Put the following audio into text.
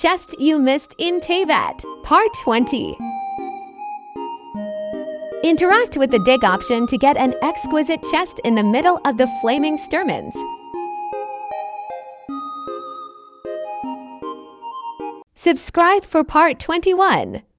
Chest You Missed in Teyvat, Part 20. Interact with the dig option to get an exquisite chest in the middle of the flaming sturmans. Subscribe for Part 21.